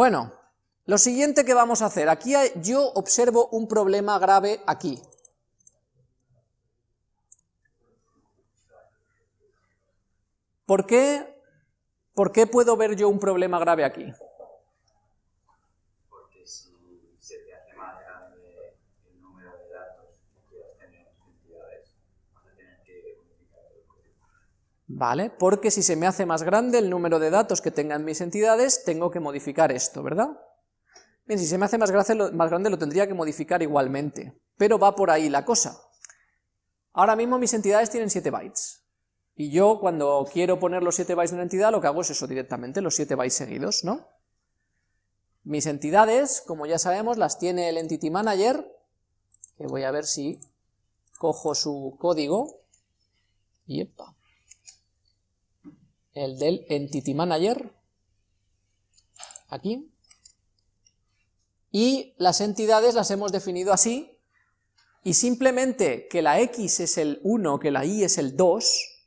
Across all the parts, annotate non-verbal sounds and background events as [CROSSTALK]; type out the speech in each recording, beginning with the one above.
Bueno, lo siguiente que vamos a hacer, aquí yo observo un problema grave aquí. ¿Por qué, ¿Por qué puedo ver yo un problema grave aquí? Porque si se te hace más grande el número de datos que quieras tener entidades, vas a tener que modificar el código. Vale, porque si se me hace más grande el número de datos que tengan mis entidades, tengo que modificar esto, ¿verdad? Bien, si se me hace más grande, lo tendría que modificar igualmente, pero va por ahí la cosa. Ahora mismo mis entidades tienen 7 bytes. Y yo cuando quiero poner los 7 bytes de una entidad, lo que hago es eso directamente, los 7 bytes seguidos, ¿no? Mis entidades, como ya sabemos, las tiene el Entity Manager, que voy a ver si cojo su código, y epa, el del Entity Manager, aquí, y las entidades las hemos definido así, y simplemente que la X es el 1, que la Y es el 2,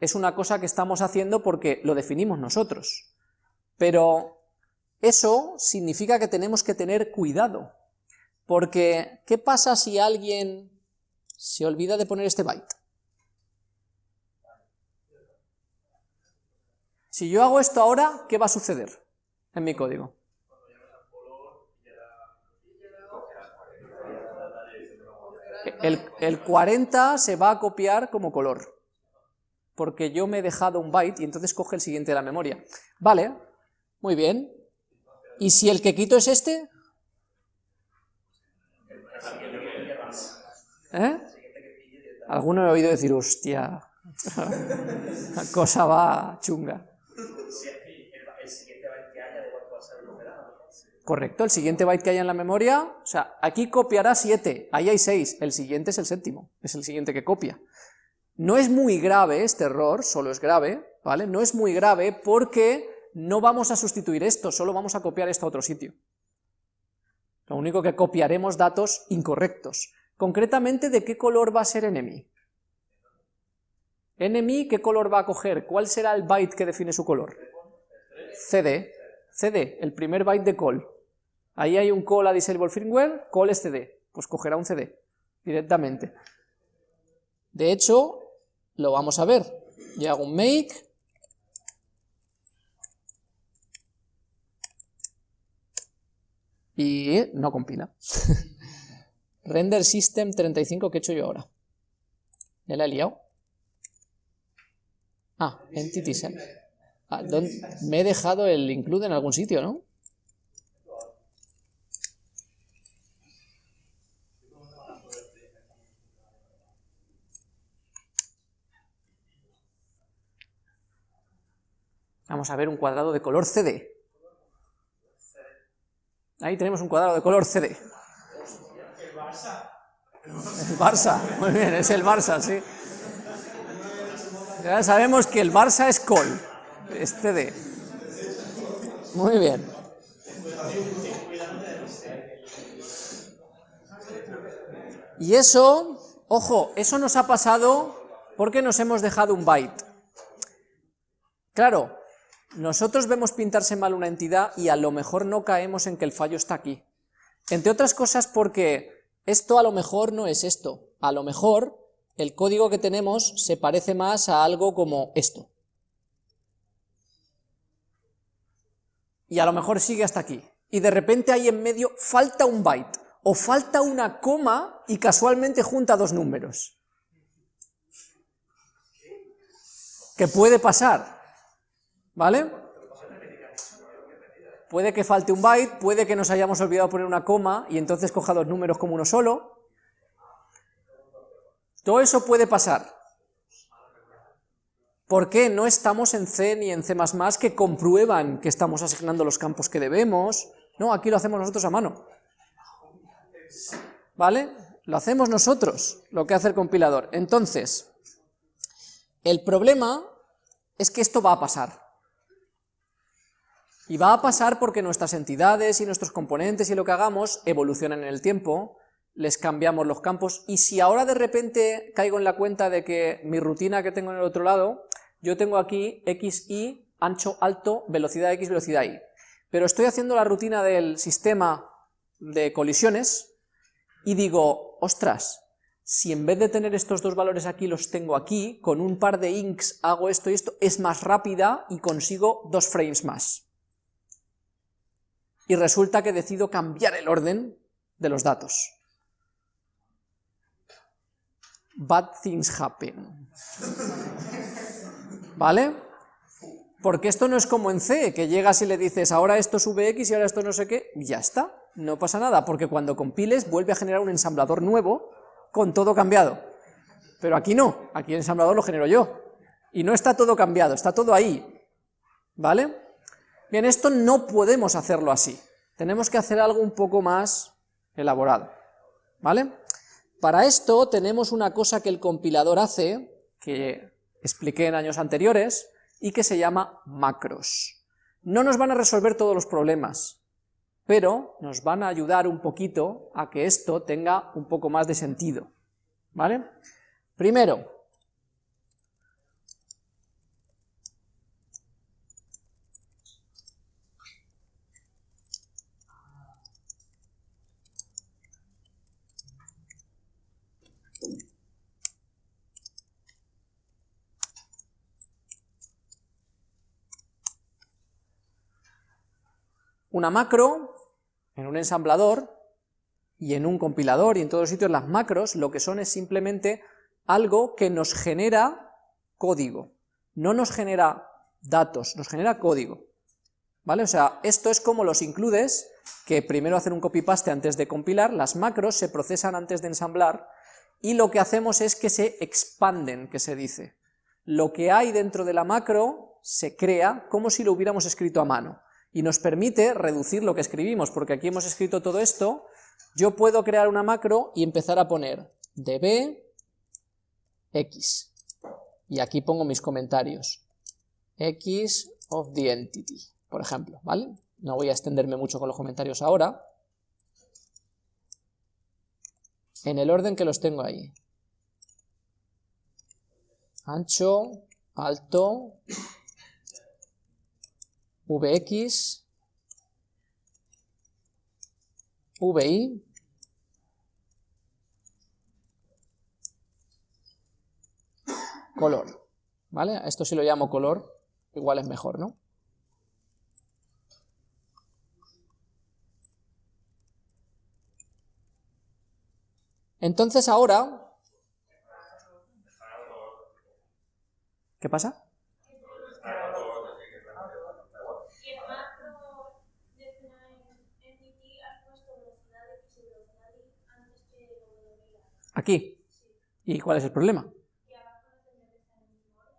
es una cosa que estamos haciendo porque lo definimos nosotros. Pero eso significa que tenemos que tener cuidado, porque ¿qué pasa si alguien se olvida de poner este byte? Si yo hago esto ahora, ¿qué va a suceder en mi código? El, el 40 se va a copiar como color porque yo me he dejado un byte y entonces coge el siguiente de la memoria. Vale, muy bien. ¿Y si el que quito es este? ¿Eh? Alguno he oído decir, hostia, [LAUGHS] la cosa va chunga. Correcto, el siguiente byte que haya en la memoria, o sea, aquí copiará 7, ahí hay 6, el siguiente es el séptimo, es el siguiente que copia. No es muy grave este error, solo es grave, ¿vale? No es muy grave porque no vamos a sustituir esto, solo vamos a copiar esto a otro sitio. Lo único que copiaremos datos incorrectos. Concretamente, ¿de qué color va a ser enemy? Enemy, ¿qué color va a coger? ¿Cuál será el byte que define su color? CD. CD, el primer byte de call. Ahí hay un call a disable firmware, call es CD. Pues cogerá un CD directamente. De hecho, lo vamos a ver. Yo hago un make, y no compila. [LAUGHS] Render system 35 que he hecho yo ahora. ¿Ya la he liado? Ah, entity set. Ah, me he dejado el include en algún sitio, ¿no? Vamos a ver un cuadrado de color CD. Ahí tenemos un cuadrado de color CD. El Barça. El Barça, muy bien, es el Barça, sí. Ya sabemos que el Barça es col, es CD. Muy bien. Y eso, ojo, eso nos ha pasado porque nos hemos dejado un byte. Claro, nosotros vemos pintarse mal una entidad y a lo mejor no caemos en que el fallo está aquí. Entre otras cosas porque esto a lo mejor no es esto, a lo mejor el código que tenemos se parece más a algo como esto. Y a lo mejor sigue hasta aquí. Y de repente ahí en medio falta un byte, o falta una coma y casualmente junta dos números. ¿Qué puede pasar? ¿Vale? Puede que falte un byte, puede que nos hayamos olvidado poner una coma y entonces coja dos números como uno solo. Todo eso puede pasar. ¿Por qué no estamos en C ni en C++ que comprueban que estamos asignando los campos que debemos? No, aquí lo hacemos nosotros a mano. ¿Vale? Lo hacemos nosotros, lo que hace el compilador. Entonces, el problema es que esto va a pasar. Y va a pasar porque nuestras entidades y nuestros componentes y lo que hagamos evolucionan en el tiempo, les cambiamos los campos, y si ahora de repente caigo en la cuenta de que mi rutina que tengo en el otro lado, yo tengo aquí x, y, ancho, alto, velocidad x, velocidad y. pero estoy haciendo la rutina del sistema de colisiones y digo, ostras, si en vez de tener estos dos valores aquí los tengo aquí, con un par de inks hago esto y esto, es más rápida y consigo dos frames más. Y resulta que decido cambiar el orden de los datos. Bad things happen. ¿Vale? Porque esto no es como en C, que llegas y le dices, ahora esto es Vx y ahora esto no sé qué, y ya está, no pasa nada, porque cuando compiles vuelve a generar un ensamblador nuevo con todo cambiado. Pero aquí no, aquí el ensamblador lo genero yo. Y no está todo cambiado, está todo ahí. ¿Vale? Bien, esto no podemos hacerlo así. Tenemos que hacer algo un poco más elaborado. ¿Vale? Para esto tenemos una cosa que el compilador hace, que expliqué en años anteriores, y que se llama macros. No nos van a resolver todos los problemas, pero nos van a ayudar un poquito a que esto tenga un poco más de sentido, ¿vale? Primero, una macro en un ensamblador y en un compilador y en todos sitios las macros lo que son es simplemente algo que nos genera código, no nos genera datos, nos genera código, ¿vale? O sea, esto es como los includes, que primero hacen un copy-paste antes de compilar, las macros se procesan antes de ensamblar, y lo que hacemos es que se expanden, que se dice. Lo que hay dentro de la macro se crea como si lo hubiéramos escrito a mano y nos permite reducir lo que escribimos, porque aquí hemos escrito todo esto, yo puedo crear una macro y empezar a poner db x, y aquí pongo mis comentarios, x of the entity, por ejemplo, ¿vale? No voy a extenderme mucho con los comentarios ahora, en el orden que los tengo ahí. Ancho, alto, Vx, Vi, color, ¿vale? Esto si lo llamo color, igual es mejor, ¿no? Entonces ahora... ¿Qué pasa? Aquí. ¿Y cuál es el problema?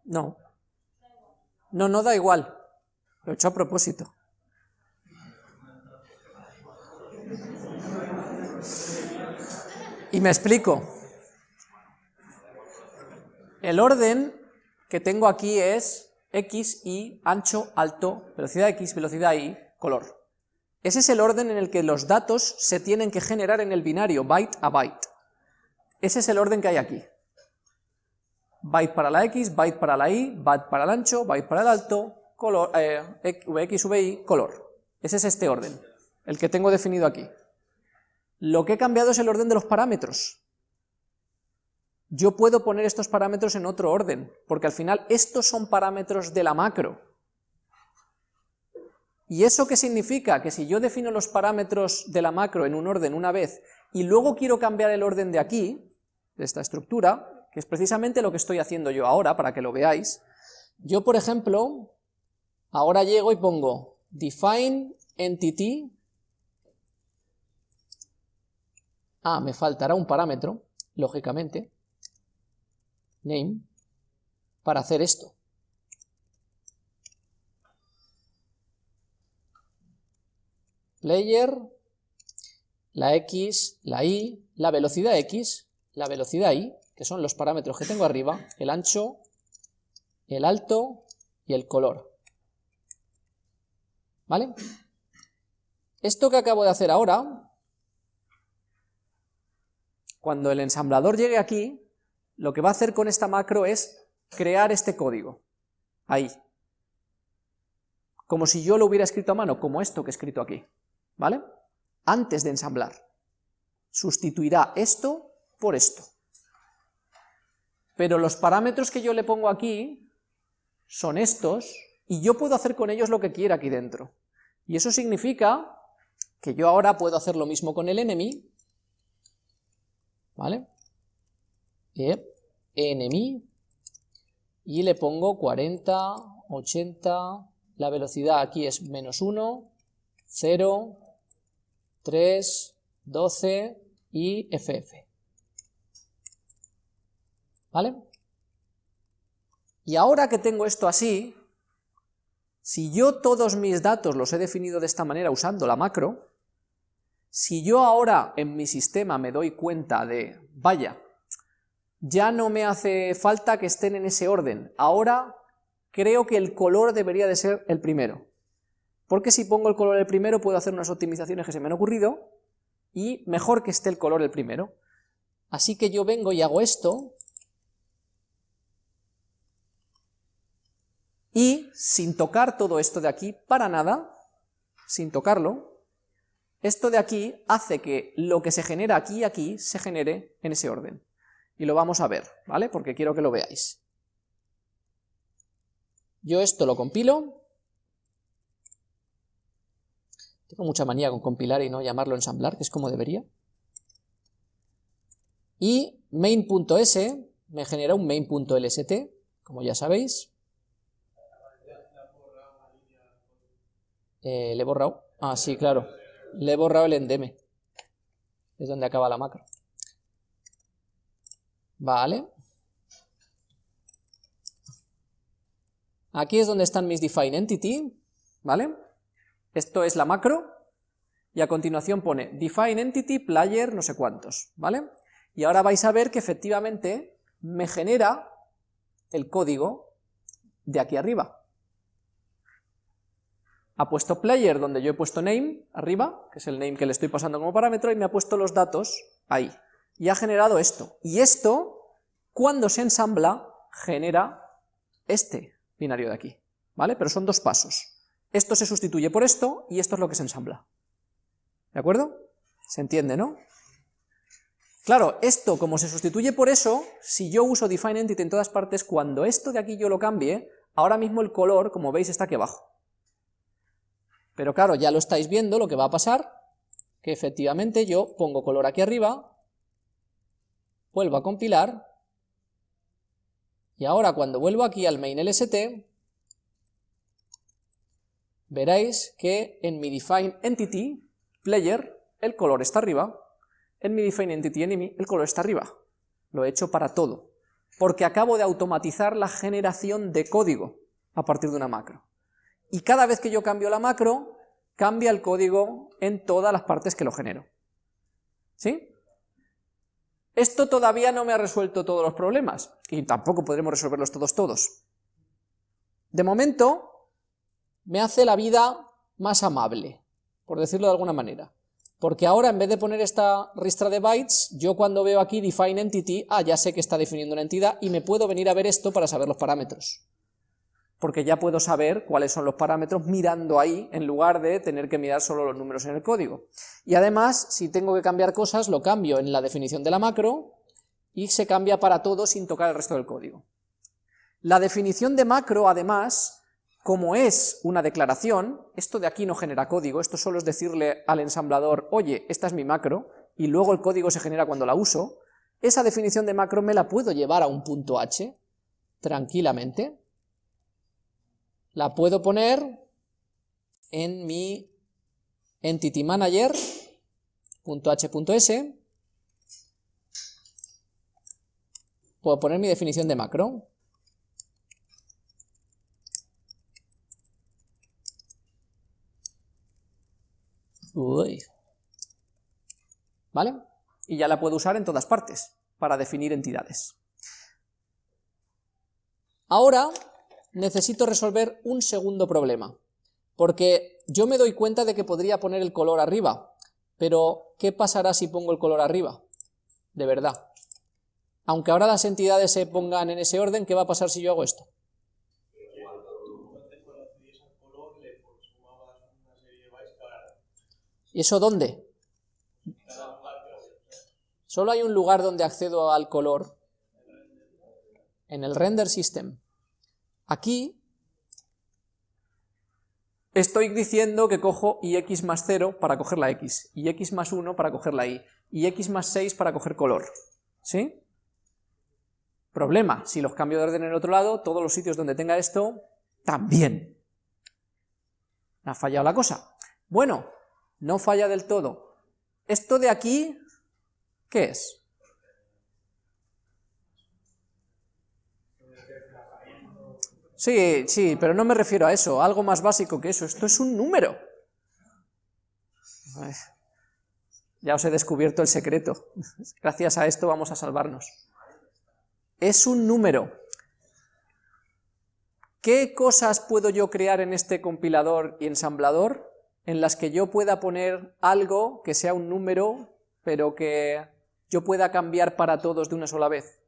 No. No, no da igual. Lo he hecho a propósito. Y me explico. El orden que tengo aquí es x, y, ancho, alto, velocidad x, velocidad y, color. Ese es el orden en el que los datos se tienen que generar en el binario, byte a byte. Ese es el orden que hay aquí. Byte para la X, byte para la Y, byte para el ancho, byte para el alto, color, eh, VX, VY, color. Ese es este orden, el que tengo definido aquí. Lo que he cambiado es el orden de los parámetros. Yo puedo poner estos parámetros en otro orden, porque al final estos son parámetros de la macro. ¿Y eso qué significa? Que si yo defino los parámetros de la macro en un orden una vez y luego quiero cambiar el orden de aquí, de esta estructura, que es precisamente lo que estoy haciendo yo ahora, para que lo veáis, yo por ejemplo, ahora llego y pongo define entity, ah, me faltará un parámetro, lógicamente, name, para hacer esto. Player la x, la y, la velocidad x, la velocidad y, que son los parámetros que tengo arriba, el ancho, el alto y el color. ¿Vale? Esto que acabo de hacer ahora, cuando el ensamblador llegue aquí, lo que va a hacer con esta macro es crear este código, ahí. como si yo lo hubiera escrito a mano, como esto que he escrito aquí, ¿vale? Antes de ensamblar. Sustituirá esto por esto. Pero los parámetros que yo le pongo aquí son estos, y yo puedo hacer con ellos lo que quiera aquí dentro. Y eso significa que yo ahora puedo hacer lo mismo con el enemy, ¿vale? enemy, y le pongo 40, 80, la velocidad aquí es menos 1, 0, 3, 12 y ff. ¿Vale? Y ahora que tengo esto así, si yo todos mis datos los he definido de esta manera usando la macro, si yo ahora en mi sistema me doy cuenta de, vaya, ya no me hace falta que estén en ese orden, ahora creo que el color debería de ser el primero, porque si pongo el color el primero puedo hacer unas optimizaciones que se me han ocurrido, y mejor que esté el color el primero. Así que yo vengo y hago esto, y sin tocar todo esto de aquí para nada, sin tocarlo, esto de aquí hace que lo que se genera aquí y aquí se genere en ese orden. Y lo vamos a ver, ¿vale? Porque quiero que lo veáis. Yo esto lo compilo. Tengo mucha manía con compilar y no llamarlo ensamblar, que es como debería. Y main.s me genera un main.lst, como ya sabéis. Eh, le he borrado. Ah, sí, claro. Le he borrado el endeme. Es donde acaba la macro. Vale. Aquí es donde están mis define entity, ¿vale? Esto es la macro, y a continuación pone define entity player no sé cuántos, ¿vale? Y ahora vais a ver que efectivamente me genera el código de aquí arriba. Ha puesto player donde yo he puesto name arriba, que es el name que le estoy pasando como parámetro, y me ha puesto los datos ahí y ha generado esto. Y esto, cuando se ensambla, genera este binario de aquí, ¿vale? Pero son dos pasos. Esto se sustituye por esto, y esto es lo que se ensambla. ¿De acuerdo? ¿Se entiende, no? Claro, esto como se sustituye por eso, si yo uso define entity en todas partes, cuando esto de aquí yo lo cambie, ahora mismo el color, como veis, está aquí abajo. Pero claro, ya lo estáis viendo, lo que va a pasar, que efectivamente yo pongo color aquí arriba, vuelvo a compilar, y ahora cuando vuelvo aquí al main lst, veréis que en mi define entity player el color está arriba, en mi define entity enemy el color está arriba. Lo he hecho para todo, porque acabo de automatizar la generación de código a partir de una macro. Y cada vez que yo cambio la macro, cambia el código en todas las partes que lo genero. ¿Sí? Esto todavía no me ha resuelto todos los problemas, y tampoco podremos resolverlos todos todos. De momento, me hace la vida más amable, por decirlo de alguna manera. Porque ahora, en vez de poner esta ristra de bytes, yo cuando veo aquí define entity, ah, ya sé que está definiendo una entidad, y me puedo venir a ver esto para saber los parámetros. Porque ya puedo saber cuáles son los parámetros mirando ahí, en lugar de tener que mirar solo los números en el código. Y además, si tengo que cambiar cosas, lo cambio en la definición de la macro, y se cambia para todo sin tocar el resto del código. La definición de macro, además, como es una declaración, esto de aquí no genera código, esto solo es decirle al ensamblador, oye, esta es mi macro, y luego el código se genera cuando la uso, esa definición de macro me la puedo llevar a un punto h, tranquilamente, la puedo poner en mi entity manager .h.s puedo poner mi definición de macro ¿Vale? Y ya la puedo usar en todas partes, para definir entidades. Ahora necesito resolver un segundo problema, porque yo me doy cuenta de que podría poner el color arriba, pero ¿qué pasará si pongo el color arriba? De verdad. Aunque ahora las entidades se pongan en ese orden, ¿qué va a pasar si yo hago esto? ¿Y eso dónde? Solo hay un lugar donde accedo al color, en el render system. Aquí estoy diciendo que cojo ix más 0 para coger la x, y x más 1 para coger la y, y x más 6 para coger color. ¿Sí? Problema, si los cambio de orden en el otro lado, todos los sitios donde tenga esto, también. ha fallado la cosa. Bueno, no falla del todo. Esto de aquí, ¿qué es? Sí, sí, pero no me refiero a eso, algo más básico que eso, esto es un número. Ya os he descubierto el secreto, [LAUGHS] gracias a esto vamos a salvarnos. Es un número. ¿Qué cosas puedo yo crear en este compilador y ensamblador en las que yo pueda poner algo que sea un número, pero que yo pueda cambiar para todos de una sola vez?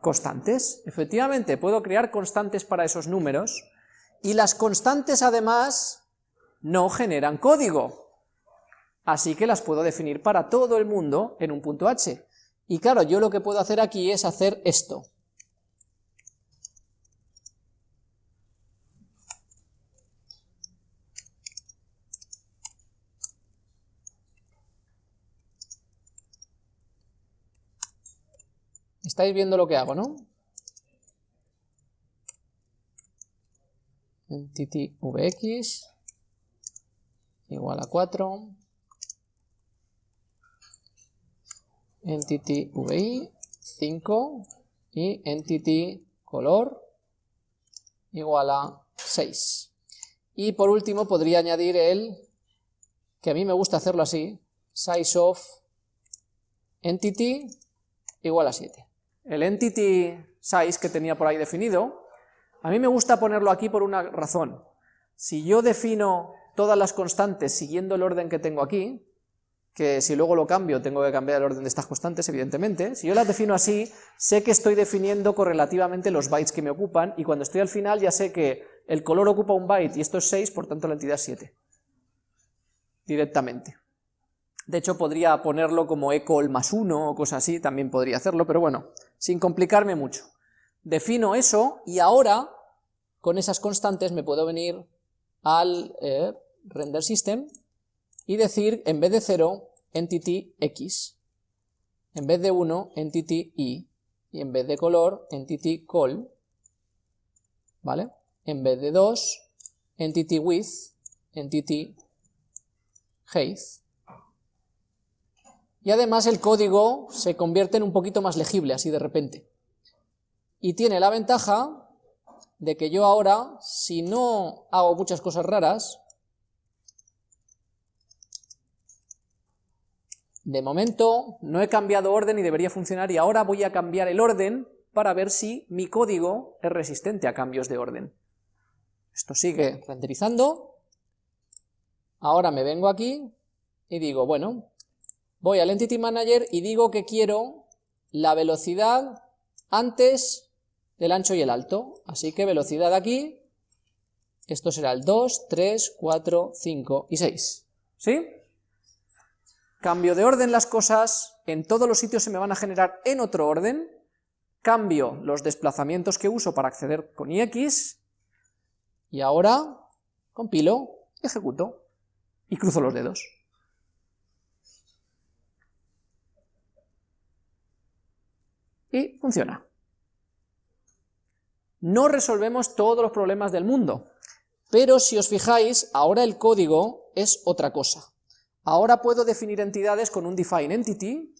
Constantes, efectivamente, puedo crear constantes para esos números, y las constantes además no generan código, así que las puedo definir para todo el mundo en un punto h. Y claro, yo lo que puedo hacer aquí es hacer esto. Estáis viendo lo que hago, ¿no? Entity vx igual a 4 entity vi 5 y entity color igual a 6 y por último podría añadir el que a mí me gusta hacerlo así size of entity igual a 7 el entity size que tenía por ahí definido, a mí me gusta ponerlo aquí por una razón. Si yo defino todas las constantes siguiendo el orden que tengo aquí, que si luego lo cambio tengo que cambiar el orden de estas constantes, evidentemente, si yo las defino así, sé que estoy definiendo correlativamente los bytes que me ocupan, y cuando estoy al final ya sé que el color ocupa un byte y esto es 6, por tanto la entidad es 7. Directamente. De hecho podría ponerlo como ecol más 1 o cosas así, también podría hacerlo, pero bueno, sin complicarme mucho. Defino eso y ahora, con esas constantes, me puedo venir al eh, render system y decir, en vez de 0, entity x, en vez de 1, entity y, y en vez de color, entity col, ¿vale? En vez de 2, entity width, entity height, y además el código se convierte en un poquito más legible así de repente. Y tiene la ventaja de que yo ahora, si no hago muchas cosas raras, de momento no he cambiado orden y debería funcionar y ahora voy a cambiar el orden para ver si mi código es resistente a cambios de orden. Esto sigue renderizando, ahora me vengo aquí y digo, bueno, voy al Entity Manager y digo que quiero la velocidad antes del ancho y el alto. Así que velocidad aquí, esto será el 2, 3, 4, 5 y 6. ¿Sí? Cambio de orden las cosas, en todos los sitios se me van a generar en otro orden, cambio los desplazamientos que uso para acceder con ix, y ahora compilo, ejecuto, y cruzo los dedos. Y funciona. No resolvemos todos los problemas del mundo, pero si os fijáis, ahora el código es otra cosa. Ahora puedo definir entidades con un define entity,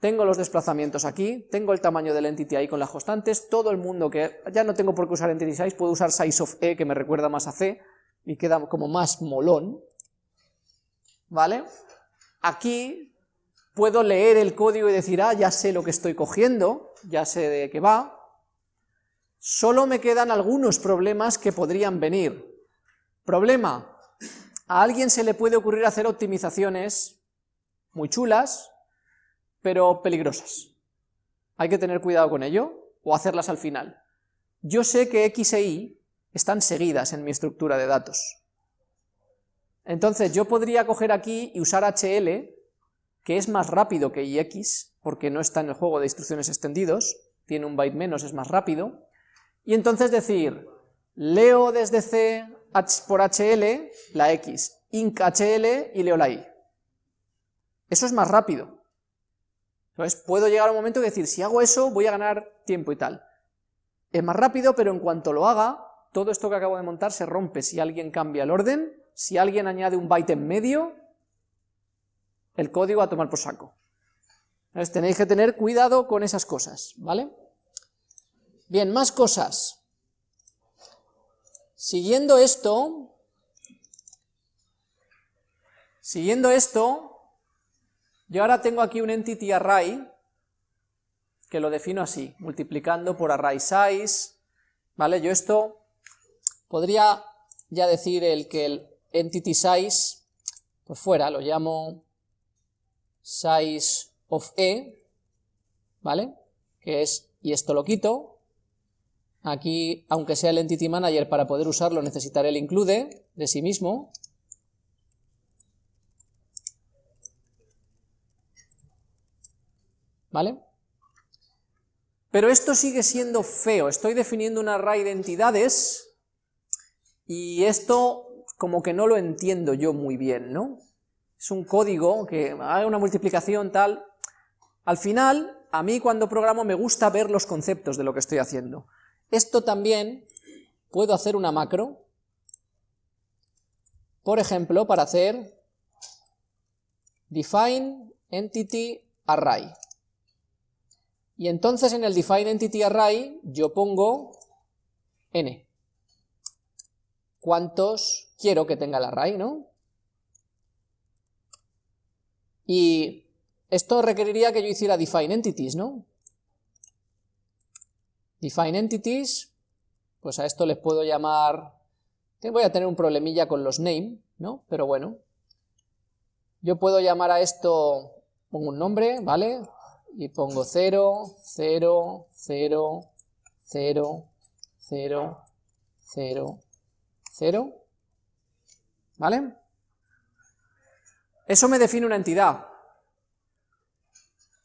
tengo los desplazamientos aquí, tengo el tamaño del entity ahí con las constantes, todo el mundo que ya no tengo por qué usar entity size, puedo usar size of e que me recuerda más a c y queda como más molón, ¿vale? Aquí puedo leer el código y decir, ah, ya sé lo que estoy cogiendo, ya sé de qué va, solo me quedan algunos problemas que podrían venir. Problema, a alguien se le puede ocurrir hacer optimizaciones muy chulas, pero peligrosas. Hay que tener cuidado con ello, o hacerlas al final. Yo sé que X e Y están seguidas en mi estructura de datos. Entonces yo podría coger aquí y usar HL, que es más rápido que IX, porque no está en el juego de instrucciones extendidos, tiene un byte menos, es más rápido, y entonces decir, leo desde C por HL la X, inc HL y leo la Y. Eso es más rápido. Entonces puedo llegar a un momento y decir, si hago eso voy a ganar tiempo y tal. Es más rápido, pero en cuanto lo haga, todo esto que acabo de montar se rompe si alguien cambia el orden, si alguien añade un byte en medio, el código a tomar por saco. Entonces tenéis que tener cuidado con esas cosas, ¿vale? Bien, más cosas. Siguiendo esto, siguiendo esto, yo ahora tengo aquí un entity array, que lo defino así, multiplicando por array size, ¿vale? Yo esto podría ya decir el que el entity size, por fuera, lo llamo size of e, ¿vale? Que es, y esto lo quito, Aquí, aunque sea el Entity Manager, para poder usarlo necesitaré el include de sí mismo. ¿Vale? Pero esto sigue siendo feo, estoy definiendo un array de entidades y esto como que no lo entiendo yo muy bien, ¿no? Es un código que haga una multiplicación tal... Al final, a mí cuando programo me gusta ver los conceptos de lo que estoy haciendo. Esto también puedo hacer una macro, por ejemplo, para hacer define entity array. Y entonces en el define entity array yo pongo n. ¿Cuántos quiero que tenga el array, no? Y esto requeriría que yo hiciera define entities, ¿no? Define entities, pues a esto les puedo llamar, voy a tener un problemilla con los name, ¿no? Pero bueno, yo puedo llamar a esto, pongo un nombre, ¿vale? Y pongo 0, 0, 0, 0, 0, 0, 0, ¿vale? Eso me define una entidad.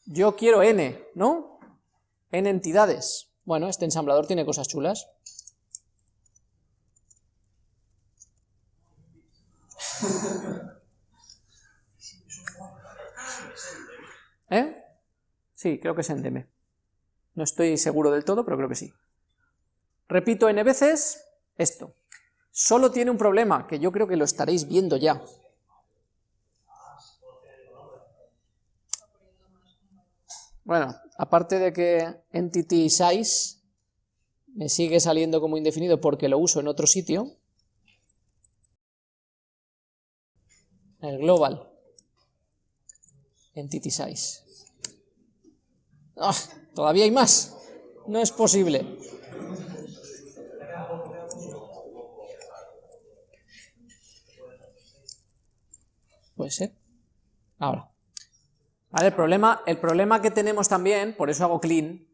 Yo quiero n, ¿no? n entidades. Bueno, este ensamblador tiene cosas chulas. [LAUGHS] ¿Eh? Sí, creo que es endeme. No estoy seguro del todo, pero creo que sí. Repito n veces esto. Solo tiene un problema, que yo creo que lo estaréis viendo ya. Bueno, aparte de que entity size me sigue saliendo como indefinido porque lo uso en otro sitio, el global entity size. ¡Ah! Todavía hay más. No es posible. Puede ser. Ahora. El, problema, el problema que tenemos también, por eso hago clean,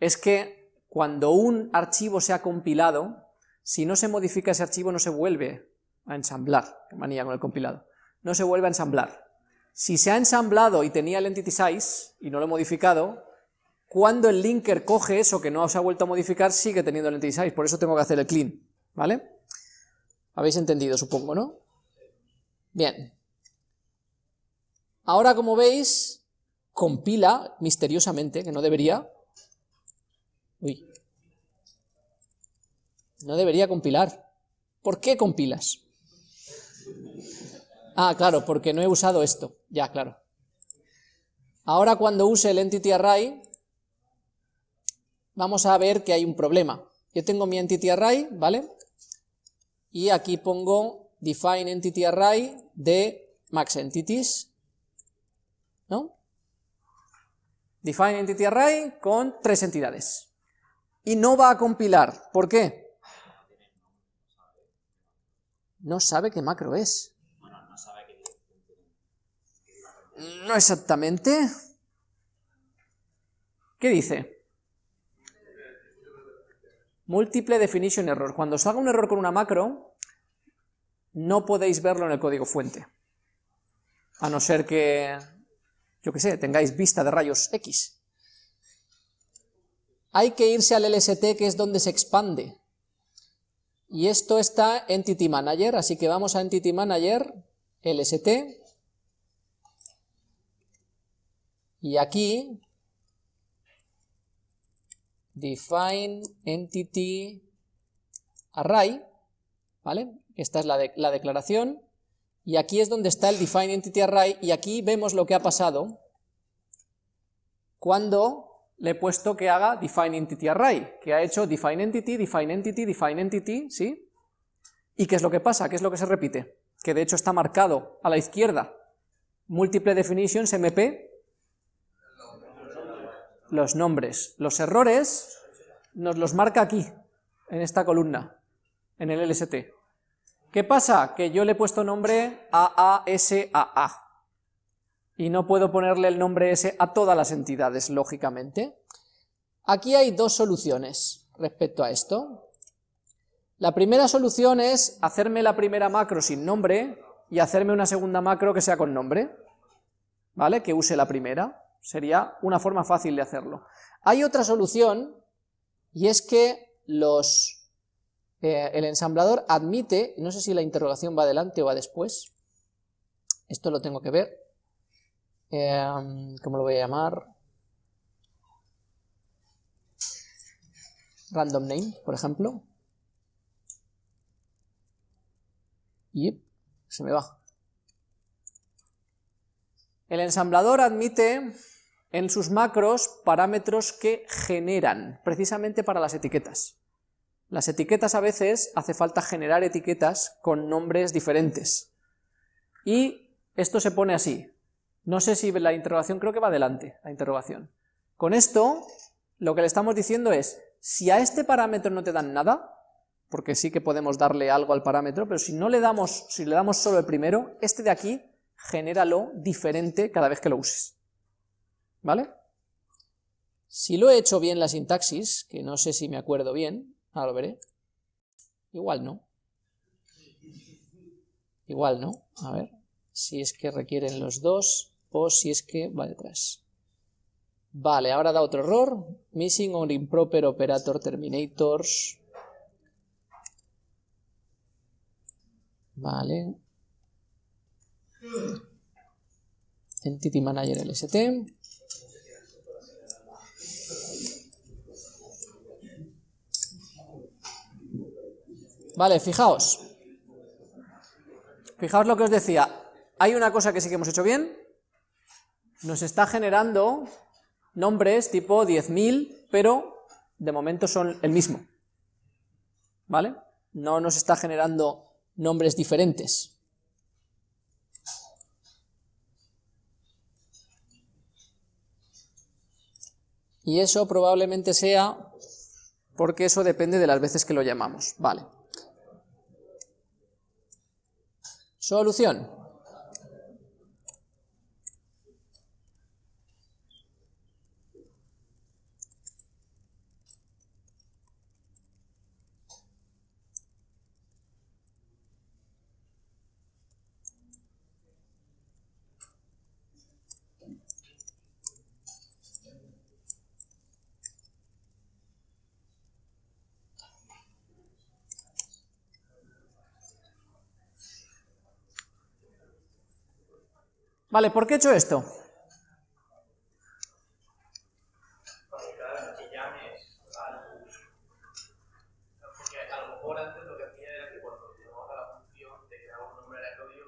es que cuando un archivo se ha compilado, si no se modifica ese archivo no se vuelve a ensamblar, qué manía con el compilado, no se vuelve a ensamblar. Si se ha ensamblado y tenía el entity size y no lo he modificado, cuando el linker coge eso que no se ha vuelto a modificar, sigue teniendo el entity size, por eso tengo que hacer el clean, ¿vale? Habéis entendido, supongo, ¿no? Bien. Ahora, como veis, compila misteriosamente, que no debería. Uy. No debería compilar. ¿Por qué compilas? Ah, claro, porque no he usado esto. Ya, claro. Ahora cuando use el entity array, vamos a ver que hay un problema. Yo tengo mi entity array, ¿vale? Y aquí pongo define entity array de max entities, ¿no? Define entity array con tres entidades. Y no va a compilar. ¿Por qué? No sabe qué macro es. No exactamente. ¿Qué dice? Múltiple definition error. Cuando salga un error con una macro, no podéis verlo en el código fuente, a no ser que, yo qué sé, tengáis vista de rayos X. Hay que irse al LST, que es donde se expande, y esto está Entity Manager, así que vamos a Entity Manager, LST, y aquí, define entity array, ¿vale? Esta es la, la declaración, y aquí es donde está el define entity array, y aquí vemos lo que ha pasado cuando le he puesto que haga define entity array, que ha hecho define entity, define entity, define entity, ¿sí? ¿Y qué es lo que pasa? ¿Qué es lo que se repite? Que de hecho está marcado a la izquierda, múltiple definitions MP, los nombres. Los errores nos los marca aquí, en esta columna, en el LST. ¿Qué pasa? Que yo le he puesto nombre AASAA, y no puedo ponerle el nombre ese a todas las entidades, lógicamente. Aquí hay dos soluciones respecto a esto. La primera solución es hacerme la primera macro sin nombre y hacerme una segunda macro que sea con nombre, ¿vale? Que use la primera, sería una forma fácil de hacerlo. Hay otra solución, y es que los, eh, el ensamblador admite, no sé si la interrogación va adelante o va después, esto lo tengo que ver, Em, ¿cómo lo voy a llamar? Random name, por ejemplo. Y se me va. El ensamblador admite en sus macros parámetros que generan, precisamente para las etiquetas. Las etiquetas a veces hace falta generar etiquetas con nombres diferentes. Y esto se pone así, no sé si la interrogación, creo que va adelante, la interrogación. Con esto, lo que le estamos diciendo es, si a este parámetro no te dan nada, porque sí que podemos darle algo al parámetro, pero si no le damos, si le damos solo el primero, este de aquí, genéralo diferente cada vez que lo uses. ¿Vale? Si lo he hecho bien la sintaxis, que no sé si me acuerdo bien, ahora lo veré, igual no. Igual no, a ver, si es que requieren los dos, o si es que va detrás. Vale, ahora da otro error. Missing or improper operator terminators. Vale. Entity Manager LST. Vale, fijaos. Fijaos lo que os decía. Hay una cosa que sí que hemos hecho bien, nos está generando nombres tipo 10.000, pero de momento son el mismo, ¿vale? No nos está generando nombres diferentes. Y eso probablemente sea porque eso depende de las veces que lo llamamos, ¿vale? Solución. Vale, ¿por qué he hecho esto?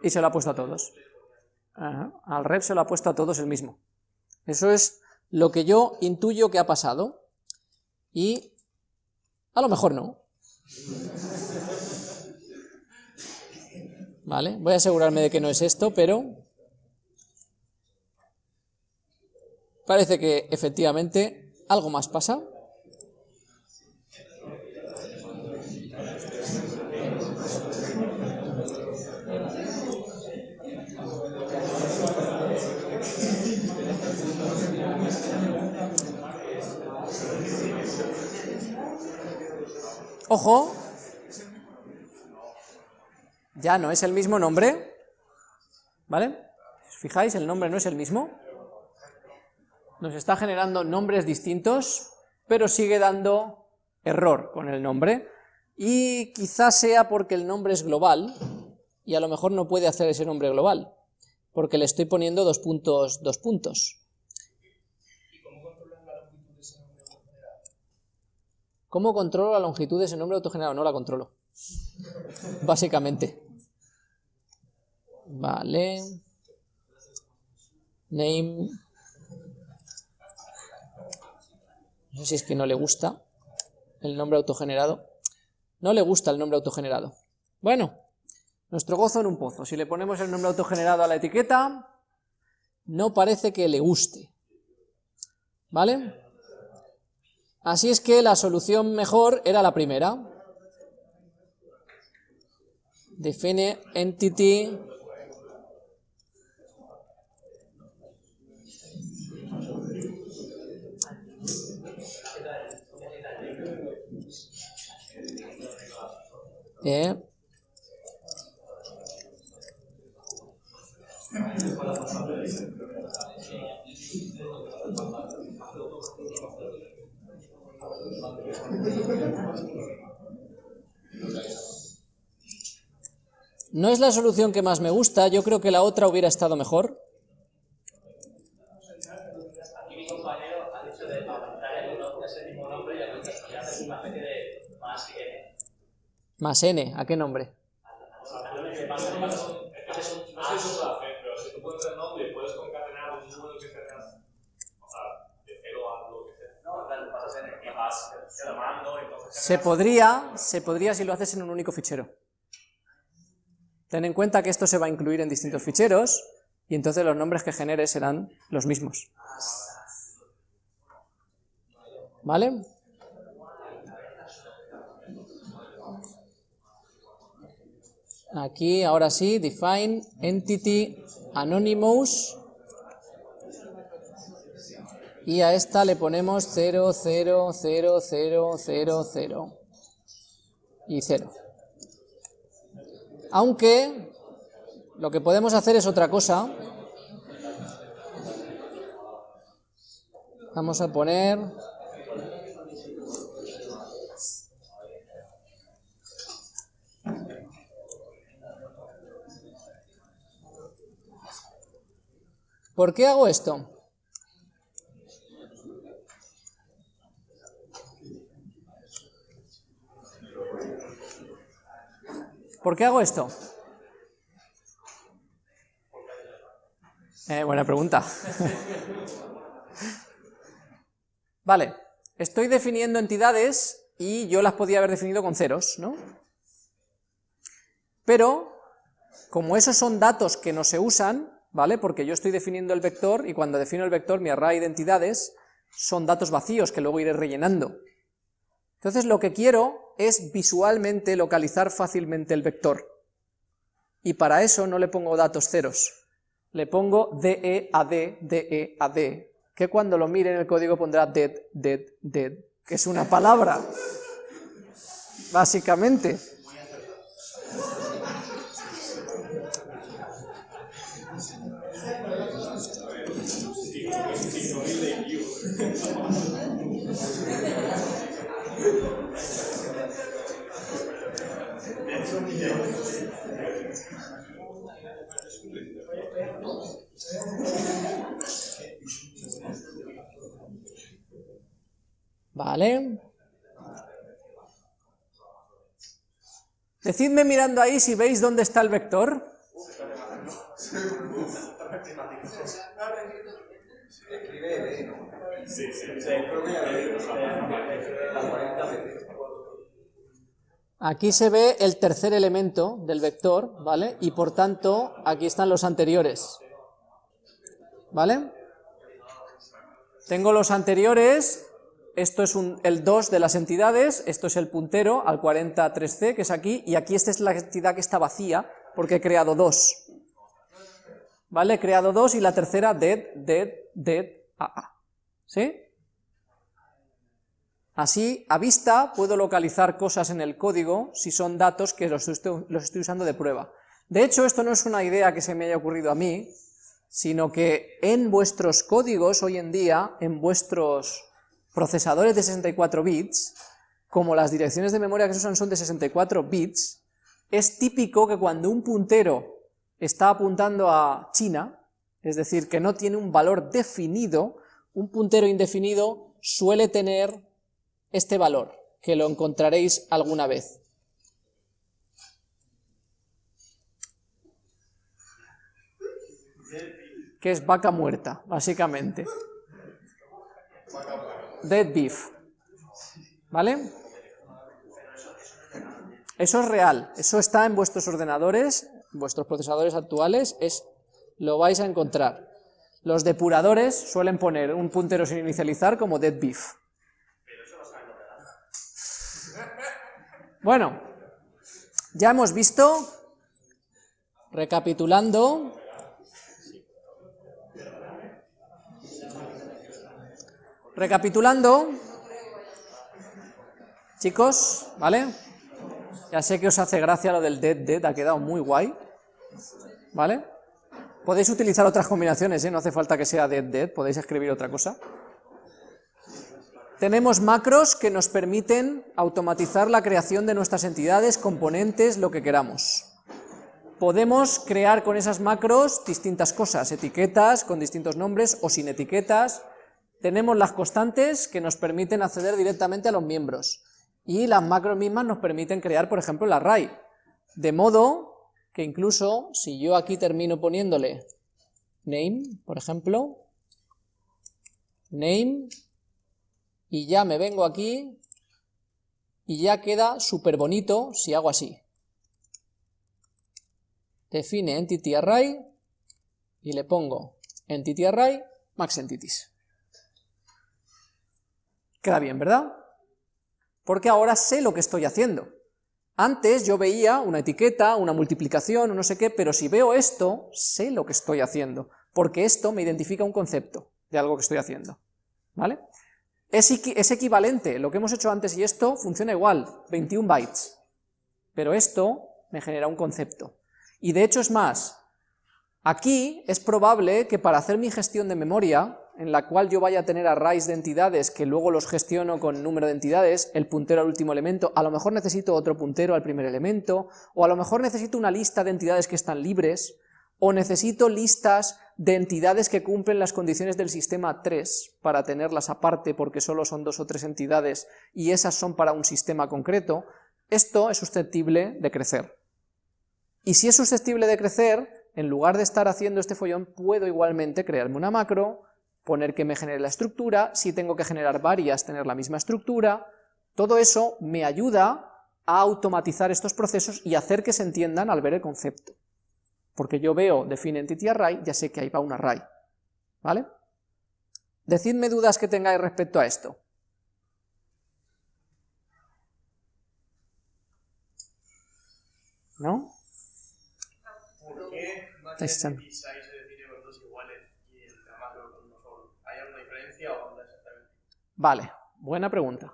Y se lo ha puesto a todos. Al rep se lo ha puesto a todos el mismo. Eso es lo que yo intuyo que ha pasado. Y a lo mejor no. Vale, voy a asegurarme de que no es esto, pero Parece que efectivamente algo más pasa. Ojo, ya no es el mismo nombre, ¿vale? Os fijáis, el nombre no es el mismo. Nos está generando nombres distintos, pero sigue dando error con el nombre. Y quizás sea porque el nombre es global, y a lo mejor no puede hacer ese nombre global, porque le estoy poniendo dos puntos, dos puntos. ¿Cómo controlo la longitud de ese nombre autogenerado? No la controlo. [LAUGHS] Básicamente. Vale. Name. No sé si es que no le gusta el nombre autogenerado. No le gusta el nombre autogenerado. Bueno, nuestro gozo en un pozo. Si le ponemos el nombre autogenerado a la etiqueta, no parece que le guste. ¿Vale? Así es que la solución mejor era la primera. Define entity No es la solución que más me gusta, yo creo que la otra hubiera estado mejor. Aquí mi compañero ha dicho de aumentar el 1 ese mismo nombre y haces una especie de más n. Más n, ¿a qué nombre? No sé si eso puede hacer, pero si tú pones el nombre y puedes concatenar un número que tengas, o sea, de 0 a lo que sea. No, claro, pasas en el vas llamando, entonces... Se podría, se podría si lo haces en un único fichero. Ten en cuenta que esto se va a incluir en distintos ficheros, y entonces los nombres que generes serán los mismos. ¿Vale? Aquí, ahora sí, define entity anonymous y a esta le ponemos 0, 0, 0, 0, 0, 0 y 0. Aunque lo que podemos hacer es otra cosa. Vamos a poner... ¿Por qué hago esto? ¿Por qué hago esto? Eh, buena pregunta. [LAUGHS] vale, estoy definiendo entidades y yo las podía haber definido con ceros, ¿no? Pero, como esos son datos que no se usan, ¿vale? Porque yo estoy definiendo el vector y cuando defino el vector, mi array de entidades son datos vacíos que luego iré rellenando. Entonces lo que quiero es visualmente localizar fácilmente el vector. Y para eso no le pongo datos ceros, le pongo DE a D, DE a D, que cuando lo mire en el código pondrá dead, dead, dead, que es una palabra, básicamente. Vale. Decidme mirando ahí si veis dónde está el vector. Aquí se ve el tercer elemento del vector, ¿vale? Y por tanto, aquí están los anteriores. ¿Vale? Tengo los anteriores, esto es el 2 de las entidades, esto es el puntero al 43C, que es aquí, y aquí esta es la entidad que está vacía, porque he creado dos. ¿Vale? He creado dos y la tercera dead, dead, dead, a, ¿Sí? Así, a vista, puedo localizar cosas en el código si son datos que los estoy, los usando de prueba. De hecho, esto no es una idea que se me haya ocurrido a mí, sino que en vuestros códigos hoy en día, en vuestros procesadores de 64 bits, como las direcciones de memoria que se usan son de 64 bits, es típico que cuando un puntero está apuntando a China, es decir, que no tiene un valor definido, un puntero indefinido suele tener este valor, que lo encontraréis alguna vez. Que es vaca muerta, básicamente. Dead beef. ¿Vale? Eso es real, eso está en vuestros ordenadores, vuestros procesadores actuales, es, lo vais a encontrar. Los depuradores suelen poner un puntero sin inicializar como dead beef. Bueno, ya hemos visto, recapitulando, recapitulando, chicos, ¿vale? Ya sé que os hace gracia lo del dead dead, ha quedado muy guay, ¿vale? Podéis utilizar otras combinaciones, ¿eh? no hace falta que sea dead dead, podéis escribir otra cosa. Tenemos macros que nos permiten automatizar la creación de nuestras entidades, componentes, lo que queramos. Podemos crear con esas macros distintas cosas, etiquetas con distintos nombres o sin etiquetas. Tenemos las constantes que nos permiten acceder directamente a los miembros y las macros mismas nos permiten crear, por ejemplo, el array, de modo que incluso si yo aquí termino poniéndole name, por ejemplo, name, y ya me vengo aquí, y ya queda súper bonito si hago así. Define entity array, y le pongo entity array max entities. Queda bien, ¿verdad? porque ahora sé lo que estoy haciendo. Antes yo veía una etiqueta, una multiplicación, no sé qué, pero si veo esto, sé lo que estoy haciendo, porque esto me identifica un concepto de algo que estoy haciendo, ¿vale? Es, es equivalente, lo que hemos hecho antes y esto funciona igual, 21 bytes, pero esto me genera un concepto. Y de hecho es más, aquí es probable que para hacer mi gestión de memoria, en la cual yo vaya a tener arrays de entidades que luego los gestiono con número de entidades, el puntero al último elemento, a lo mejor necesito otro puntero al primer elemento, o a lo mejor necesito una lista de entidades que están libres, o necesito listas de entidades que cumplen las condiciones del sistema 3 para tenerlas aparte porque solo son dos o tres entidades y esas son para un sistema concreto, esto es susceptible de crecer. Y si es susceptible de crecer, en lugar de estar haciendo este follón, puedo igualmente crearme una macro, poner que me genere la estructura, si tengo que generar varias, tener la misma estructura, todo eso me ayuda a automatizar estos procesos y hacer que se entiendan al ver el concepto. Porque yo veo define entity array, ya sé que ahí va un array, ¿vale? Decidme dudas que tengáis respecto a esto. ¿No? ¿Por qué Estáis echando. Vale, buena pregunta.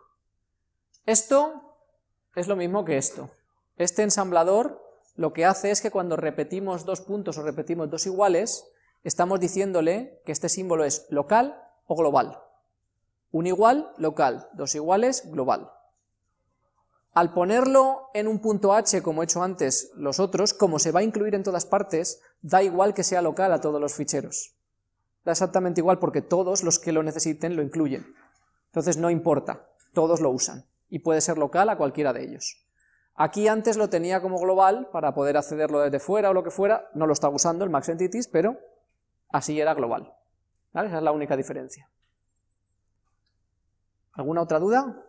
Esto es lo mismo que esto. Este ensamblador lo que hace es que cuando repetimos dos puntos o repetimos dos iguales, estamos diciéndole que este símbolo es local o global. Un igual, local, dos iguales, global. Al ponerlo en un punto h, como he hecho antes los otros, como se va a incluir en todas partes, da igual que sea local a todos los ficheros. Da exactamente igual porque todos los que lo necesiten lo incluyen. Entonces no importa, todos lo usan, y puede ser local a cualquiera de ellos. Aquí antes lo tenía como global, para poder accederlo desde fuera o lo que fuera, no lo estaba usando el Max Entities, pero así era global. Esa es la única diferencia. ¿Alguna otra duda?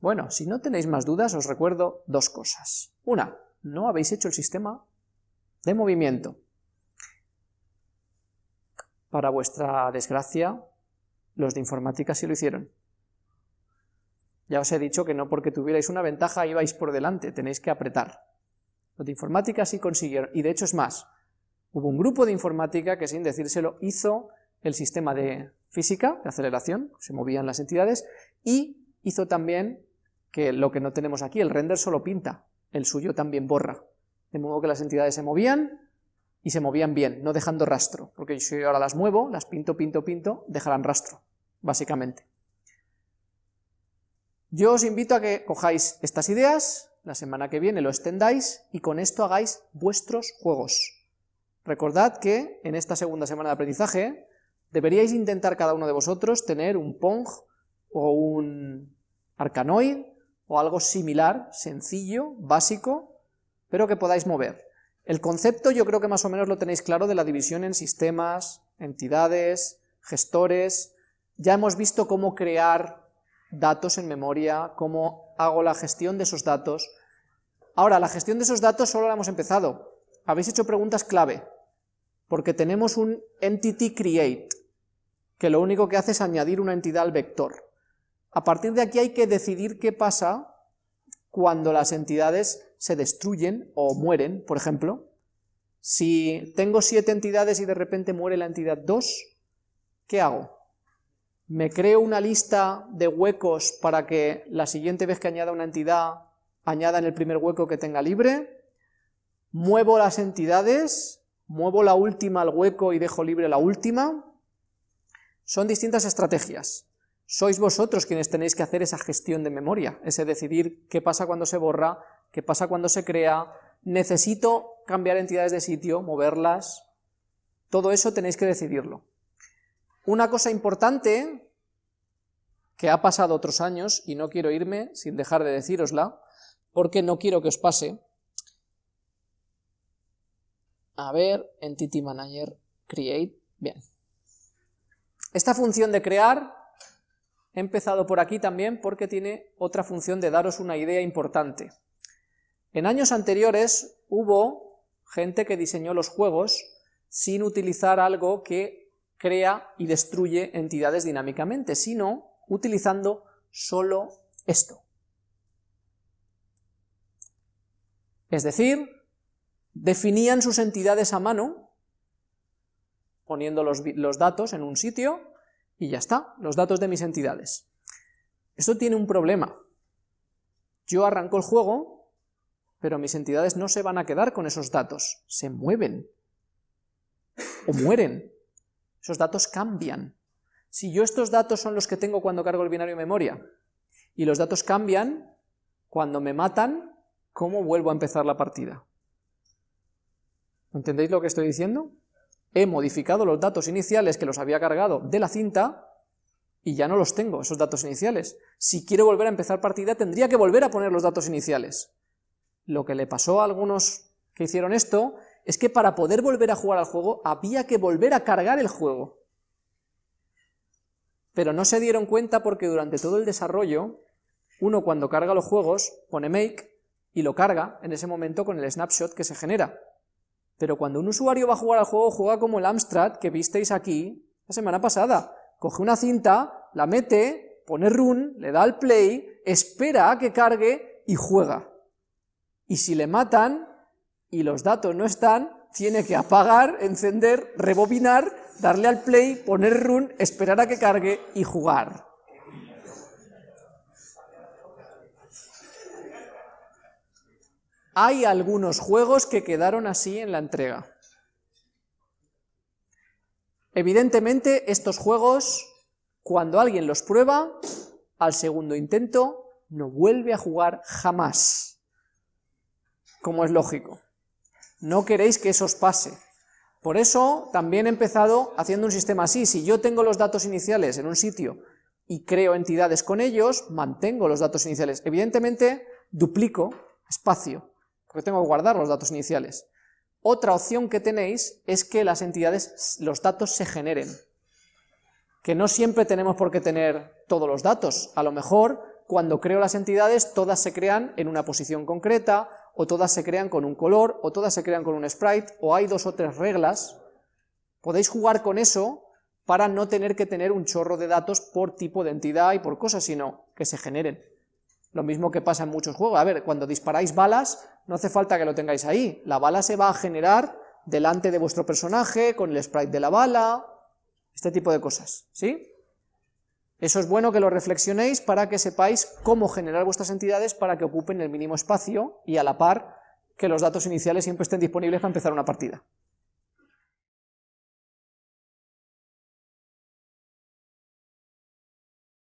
Bueno, si no tenéis más dudas, os recuerdo dos cosas. Una, no habéis hecho el sistema de movimiento. Para vuestra desgracia, los de informática sí lo hicieron. Ya os he dicho que no porque tuvierais una ventaja ibais por delante, tenéis que apretar. Los de informática sí consiguieron, y de hecho es más, hubo un grupo de informática que sin decírselo hizo el sistema de física, de aceleración, se movían las entidades, y hizo también que lo que no tenemos aquí, el render solo pinta, el suyo también borra. De modo que las entidades se movían y se movían bien, no dejando rastro, porque si ahora las muevo, las pinto, pinto, pinto, dejarán rastro, básicamente. Yo os invito a que cojáis estas ideas, la semana que viene lo extendáis y con esto hagáis vuestros juegos. Recordad que en esta segunda semana de aprendizaje deberíais intentar cada uno de vosotros tener un Pong o un Arcanoid o algo similar, sencillo, básico, pero que podáis mover. El concepto yo creo que más o menos lo tenéis claro de la división en sistemas, entidades, gestores, ya hemos visto cómo crear datos en memoria, cómo hago la gestión de esos datos. Ahora, la gestión de esos datos solo la hemos empezado. Habéis hecho preguntas clave, porque tenemos un entity create, que lo único que hace es añadir una entidad al vector. A partir de aquí hay que decidir qué pasa cuando las entidades se destruyen o mueren, por ejemplo. Si tengo siete entidades y de repente muere la entidad 2, ¿qué hago? ¿Me creo una lista de huecos para que la siguiente vez que añada una entidad, añada en el primer hueco que tenga libre? ¿Muevo las entidades? ¿Muevo la última al hueco y dejo libre la última? Son distintas estrategias. Sois vosotros quienes tenéis que hacer esa gestión de memoria, ese decidir qué pasa cuando se borra, qué pasa cuando se crea, necesito cambiar entidades de sitio, moverlas, todo eso tenéis que decidirlo. Una cosa importante que ha pasado otros años, y no quiero irme sin dejar de decírosla, porque no quiero que os pase, a ver, Entity Manager, Create, bien. Esta función de crear He empezado por aquí también porque tiene otra función de daros una idea importante. En años anteriores hubo gente que diseñó los juegos sin utilizar algo que crea y destruye entidades dinámicamente, sino utilizando solo esto. Es decir, definían sus entidades a mano, poniendo los, los datos en un sitio, y ya está, los datos de mis entidades. Esto tiene un problema. Yo arranco el juego, pero mis entidades no se van a quedar con esos datos, se mueven, o mueren. Esos datos cambian. Si yo estos datos son los que tengo cuando cargo el binario memoria, y los datos cambian, cuando me matan, ¿cómo vuelvo a empezar la partida? ¿Entendéis lo que estoy diciendo? he modificado los datos iniciales que los había cargado de la cinta y ya no los tengo, esos datos iniciales. Si quiero volver a empezar partida, tendría que volver a poner los datos iniciales. Lo que le pasó a algunos que hicieron esto es que para poder volver a jugar al juego había que volver a cargar el juego. Pero no se dieron cuenta porque durante todo el desarrollo, uno cuando carga los juegos pone make y lo carga en ese momento con el snapshot que se genera. Pero cuando un usuario va a jugar al juego, juega como el Amstrad que visteis aquí la semana pasada. Coge una cinta, la mete, pone run, le da al play, espera a que cargue y juega. Y si le matan y los datos no están, tiene que apagar, encender, rebobinar, darle al play, poner run, esperar a que cargue y jugar. Hay algunos juegos que quedaron así en la entrega. Evidentemente, estos juegos, cuando alguien los prueba, al segundo intento, no vuelve a jugar jamás. Como es lógico. No queréis que eso os pase. Por eso, también he empezado haciendo un sistema así. Si yo tengo los datos iniciales en un sitio y creo entidades con ellos, mantengo los datos iniciales. Evidentemente, duplico espacio porque tengo que guardar los datos iniciales. Otra opción que tenéis es que las entidades, los datos se generen, que no siempre tenemos por qué tener todos los datos, a lo mejor cuando creo las entidades todas se crean en una posición concreta, o todas se crean con un color, o todas se crean con un sprite, o hay dos o tres reglas, podéis jugar con eso para no tener que tener un chorro de datos por tipo de entidad y por cosas, sino que se generen. Lo mismo que pasa en muchos juegos. A ver, cuando disparáis balas, no hace falta que lo tengáis ahí. La bala se va a generar delante de vuestro personaje, con el sprite de la bala, este tipo de cosas, ¿sí? Eso es bueno que lo reflexionéis para que sepáis cómo generar vuestras entidades para que ocupen el mínimo espacio y a la par que los datos iniciales siempre estén disponibles para empezar una partida.